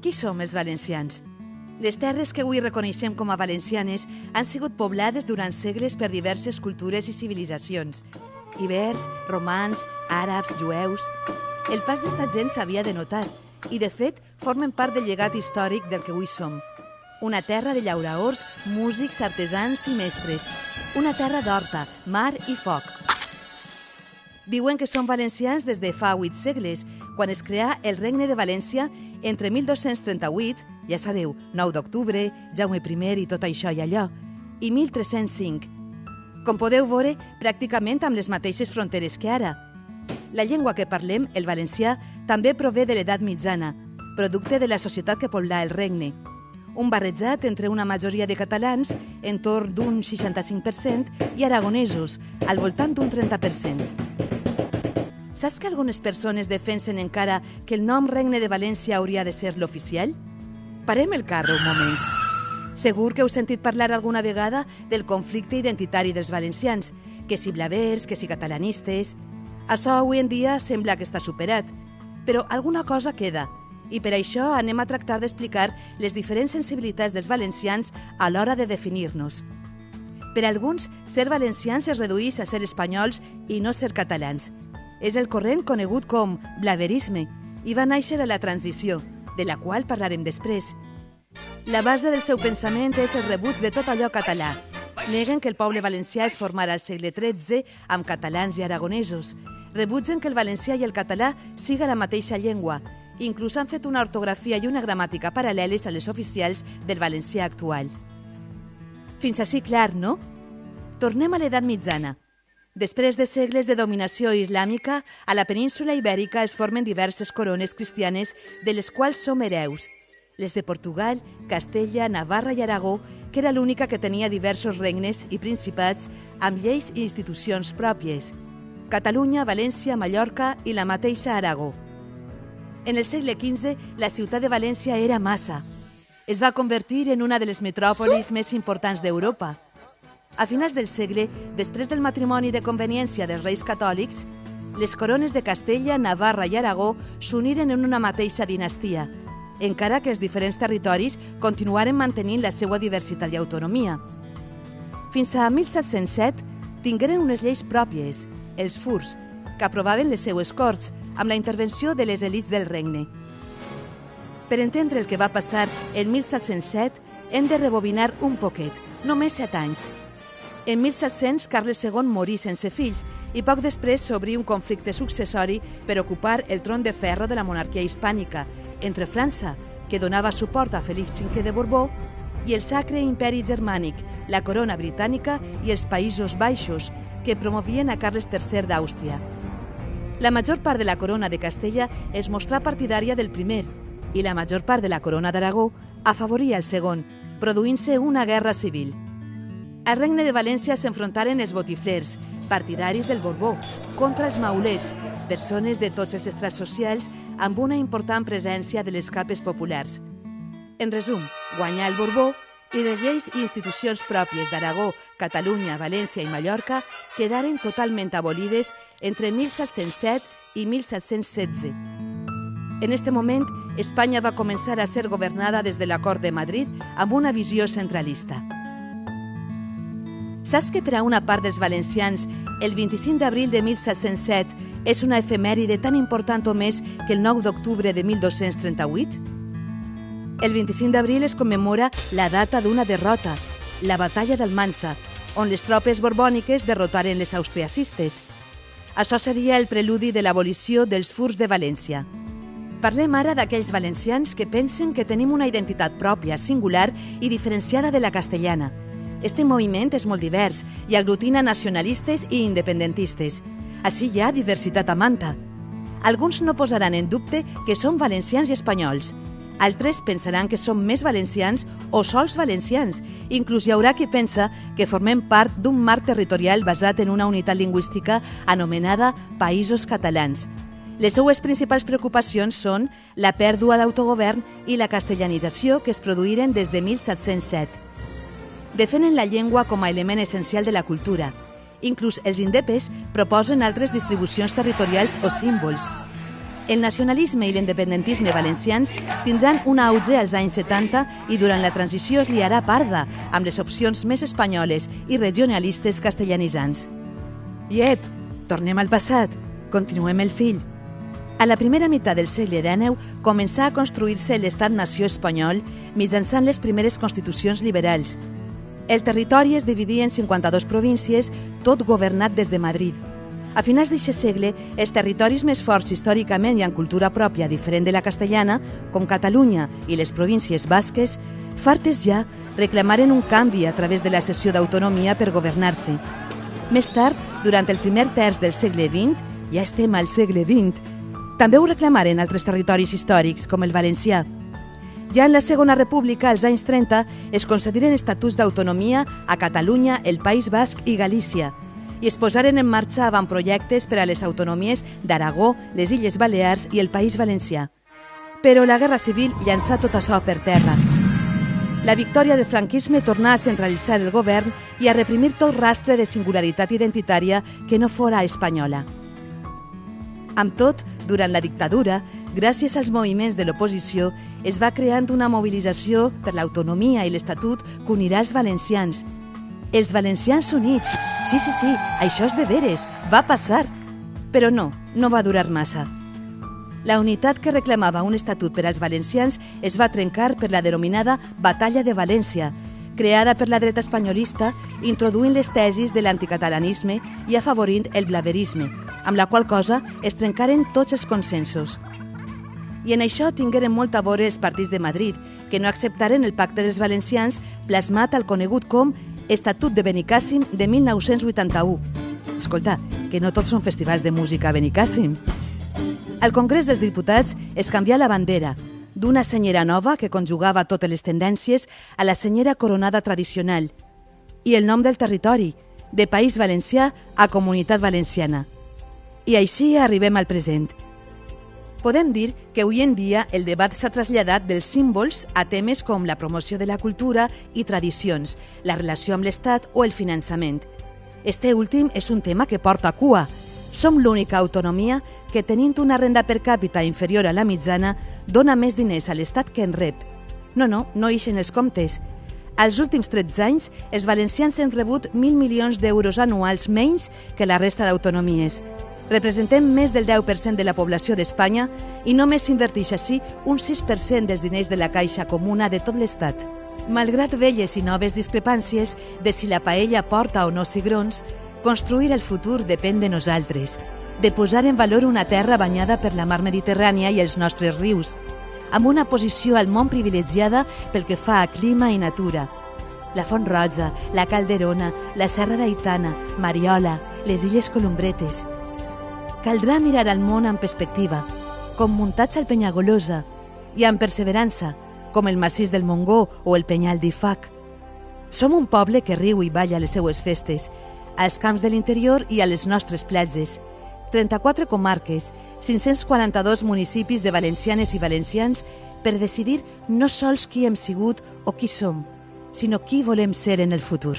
Qui som els valencians? Les terres que avui reconeixem com a valencianes han sigut poblades durant segles per diverses cultures i civilitzacions. Ibers, romans, àrabs, jueus... El pas d'esta gent s'havia de notar i, de fet, formen part del llegat històric del que avui som. Una terra de llauraors, músics, artesans i mestres. Una terra d'horta, mar i foc. Diuen que són valencians des de fa vuit segles, quan es creà el Regne de València entre 1238, ja sabeu, 9 d'octubre, Jaume I i tot això i allò, i 1305. Com podeu veure, pràcticament amb les mateixes fronteres que ara. La llengua que parlem, el valencià, també prové de l'edat mitjana, producte de la societat que poblà el regne. Un barrejat entre una majoria de catalans, entorn d'un 65%, i aragonesos, al voltant d'un 30%. Saps que algunes persones defensen encara que el nom Regne de València hauria de ser l'oficial? Parem el carro un moment. Segur que heu sentit parlar alguna vegada del conflicte identitari dels valencians, que si blavers, que si catalanistes... Això avui en dia sembla que està superat, però alguna cosa queda, i per això anem a tractar d'explicar les diferents sensibilitats dels valencians a l'hora de definir-nos. Per alguns, ser valencians es redueix a ser espanyols i no ser catalans, és el corrent conegut com blaverisme i va néixer a la transició, de la qual parlarem després. La base del seu pensament és el rebuig de tot allò català. Neguen que el poble valencià es formara al segle XIII amb catalans i aragonesos. Rebutgen que el valencià i el català siga la mateixa llengua. Inclús han fet una ortografia i una gramàtica paral·leles a les oficials del valencià actual. Fins així clar, no? Tornem a l'edat mitjana. Després de segles de dominació islàmica, a la península ibèrica es formen diverses corones cristianes de les quals som hereus. Les de Portugal, Castella, Navarra i Aragó, que era l'única que tenia diversos regnes i principats amb lleis i institucions pròpies. Catalunya, València, Mallorca i la mateixa Aragó. En el segle XV, la ciutat de València era massa. Es va convertir en una de les metròpolis més importants d'Europa. A finals del segle, després del matrimoni de conveniència dels reis catòlics, les corones de Castella, Navarra i Aragó s'uniren en una mateixa dinastia, encara que els diferents territoris continuaren mantenint la seva diversitat i autonomia. Fins a 1707 tingueren unes lleis pròpies, els furs, que aprovaven les seues corts amb la intervenció de les elits del regne. Per entendre el que va passar en 1707, hem de rebobinar un poquet, només set anys, en 1700, Carles II morí sense fills i poc després s'obrí un conflicte successori per ocupar el tron de ferro de la monarquia hispànica entre França, que donava suport a Felip V de Borbó, i el Sacre Imperi Germànic, la corona britànica i els Països Baixos, que promovien a Carles III d'Àustria. La major part de la corona de Castella es mostrà partidària del primer i la major part de la corona d'Aragó afavoria el segon, produint-se una guerra civil. Al regne de València s'enfrontaren els botiflers, partidaris del Borbó, contra els maulets, persones de tots els estrats socials amb una important presència de les capes populars. En resum, guanyà el Borbó i les lleis i institucions pròpies d'Aragó, Catalunya, València i Mallorca quedaren totalment abolides entre 1707 i 1716. En este moment, Espanya va començar a ser governada des de l'acord de Madrid amb una visió centralista. Saps que per a una part dels valencians el 25 d'abril de 1707 és una efemèride tan important o més que el 9 d'octubre de 1238? El 25 d'abril es commemora la data d'una derrota, la batalla d'Almansa, on les tropes borbòniques derrotaren les austriacistes. Això seria el preludi de l'abolició dels furs de València. Parlem ara d'aquells valencians que pensen que tenim una identitat pròpia, singular i diferenciada de la castellana – este moviment és molt divers i aglutina nacionalistes i independentistes. Així hi ha diversitat a manta. Alguns no posaran en dubte que som valencians i espanyols. Altres pensaran que som més valencians o sols valencians. Inclús hi haurà qui pensa que formem part d'un marc territorial basat en una unitat lingüística anomenada Països Catalans. Les seues principals preocupacions són la pèrdua d'autogovern i la castellanització que es produïren des de 1707 defenen la llengua com a element essencial de la cultura. Inclús els indepes proposen altres distribucions territorials o símbols. El nacionalisme i l'independentisme valencians tindran un auge als anys 70 i durant la transició es liarà parda amb les opcions més espanyoles i regionalistes castellanitzants. Iep, tornem al passat, continuem el fill. A la primera meitat del segle XIX començà a construir-se l'estat-nació espanyol mitjançant les primeres constitucions liberals. El territori es dividia en 52 províncies, tot governat des de Madrid. A finals d'aquest segle, els territoris més forts històricament i en cultura pròpia diferent de la castellana, com Catalunya i les províncies basques, fartes ja reclamaren un canvi a través de la cessió d'autonomia per governar-se. Més tard, durant el primer terç del segle XX, ja estem al segle XX, també ho reclamaren altres territoris històrics, com el valencià. Ja en la Segona República, als anys 30, es concediren estatuts d'autonomia a Catalunya, el País Basc i Galícia, i es posaren en marxa avantprojectes per a les autonomies d'Aragó, les Illes Balears i el País Valencià. Però la Guerra Civil llançà tot això per terra. La victòria del franquisme tornà a centralitzar el govern i a reprimir tot rastre de singularitat identitària que no fora espanyola. Amb tot, durant la dictadura, gràcies als moviments de l'oposició, es va creant una mobilització per l'autonomia i l'Estatut que unirà els valencians. Els valencians units! Sí, sí, sí, això és de veres, va passar. Però no, no va durar massa. La unitat que reclamava un estatut per als valencians es va trencar per la denominada Batalla de València, creada per la dreta espanyolista, introduint les tesis de l'anticatalanisme i afavorint el blaverisme, amb la qual cosa es trencaren tots els consensos. I en això tingueren molt a veure els partits de Madrid, que no acceptaren el pacte dels valencians plasmat al conegut com Estatut de Benicàssim de 1981. Escolta, que no tots són festivals de música a Benicàssim. Al Congrés dels Diputats es canvià la bandera, d'una senyera nova que conjugava totes les tendències a la senyera coronada tradicional i el nom del territori, de País Valencià a Comunitat Valenciana. I així arribem al present. Podem dir que avui en dia el debat s'ha traslladat dels símbols a temes com la promoció de la cultura i tradicions, la relació amb l'Estat o el finançament. Este últim és un tema que porta cua. Som l'única autonomia que, tenint una renda per càpita inferior a la mitjana, dona més diners a l'Estat que en rep. No, no, no ixen els comptes. Als últims 13 anys, els valencians han rebut 1.000 milions d'euros anuals menys que la resta d'autonomies. Representem més del 10% de la població d'Espanya i només s'inverteix així un 6% dels diners de la caixa comuna de tot l'Estat. Malgrat velles i noves discrepàncies de si la paella porta o no cigrons, construir el futur depèn de nosaltres, de posar en valor una terra banyada per la mar Mediterrània i els nostres rius, amb una posició al món privilegiada pel que fa a clima i natura. La Font Roja, la Calderona, la Serra d'Aitana, Mariola, les Illes Columbretes, Caldrà mirar al món amb perspectiva, com muntats al Penyagolosa, i amb perseverança, com el massís del Mongó o el Penyal d'Ifac. Som un poble que riu i balla les seues festes, als camps de l'interior i a les nostres platges. 34 comarques, 542 municipis de valencianes i valencians per decidir no sols qui hem sigut o qui som, sinó qui volem ser en el futur.